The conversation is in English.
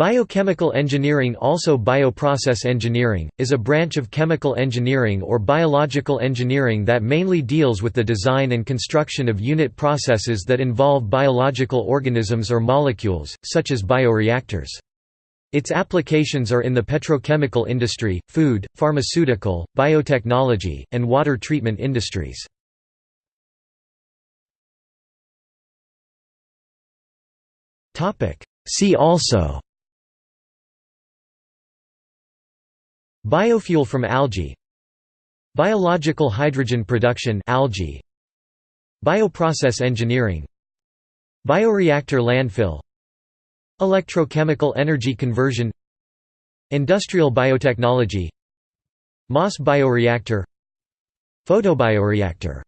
Biochemical engineering also bioprocess engineering, is a branch of chemical engineering or biological engineering that mainly deals with the design and construction of unit processes that involve biological organisms or molecules, such as bioreactors. Its applications are in the petrochemical industry, food, pharmaceutical, biotechnology, and water treatment industries. See also Biofuel from algae. Biological hydrogen production algae. Bioprocess engineering. Bioreactor landfill. Electrochemical energy conversion. Industrial biotechnology. Moss bioreactor. Photobioreactor